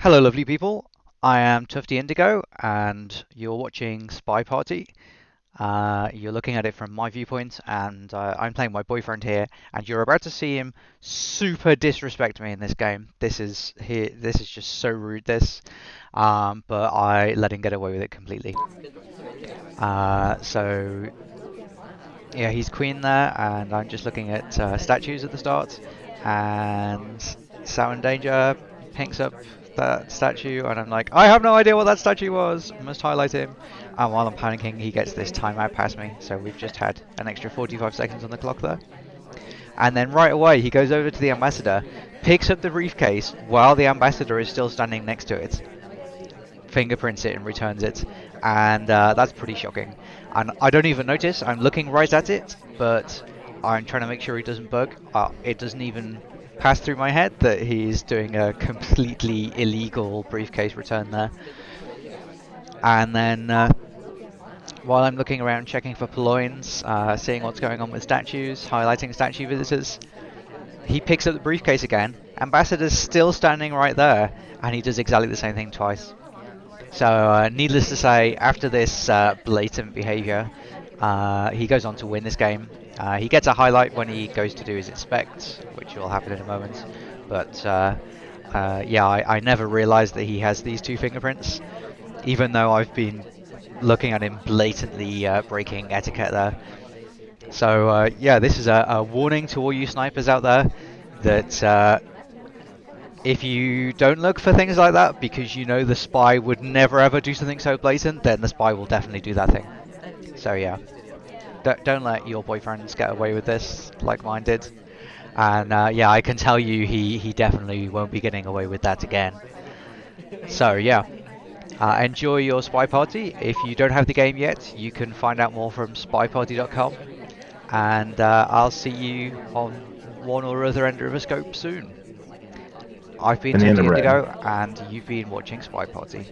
Hello, lovely people. I am Tufty Indigo, and you're watching Spy Party. Uh, you're looking at it from my viewpoint, and uh, I'm playing my boyfriend here, and you're about to see him super disrespect me in this game. This is here. This is just so rude. This, um, but I let him get away with it completely. Uh, so yeah, he's queen there, and I'm just looking at uh, statues at the start, and Sound Danger picks up that statue, and I'm like, I have no idea what that statue was. Must highlight him. And while I'm panicking, he gets this timeout past me. So we've just had an extra 45 seconds on the clock there. And then right away, he goes over to the ambassador, picks up the briefcase while the ambassador is still standing next to it, fingerprints it, and returns it. And uh, that's pretty shocking. And I don't even notice. I'm looking right at it, but I'm trying to make sure he doesn't bug. Uh, it doesn't even pass through my head that he's doing a completely illegal briefcase return there. And then uh, while I'm looking around checking for purloins, uh, seeing what's going on with statues, highlighting statue visitors, he picks up the briefcase again. Ambassador's still standing right there, and he does exactly the same thing twice. So, uh, needless to say, after this uh, blatant behaviour, uh, he goes on to win this game. Uh, he gets a highlight when he goes to do his inspect, which will happen in a moment. But uh, uh, yeah, I, I never realised that he has these two fingerprints, even though I've been looking at him blatantly uh, breaking etiquette there. So uh, yeah, this is a, a, warning to all you snipers out there that if you don't look for things like that because you know the spy would never ever do something so blatant, then the spy will definitely do that thing. So yeah, don't, don't let your boyfriends get away with this like mine did. And uh, yeah, I can tell you he, he definitely won't be getting away with that again. So yeah, uh, enjoy your Spy Party. If you don't have the game yet, you can find out more from spyparty.com. And uh, I'll see you on one or other end of a scope soon. I've been Tufty Indigo, and you've been watching Spy Party.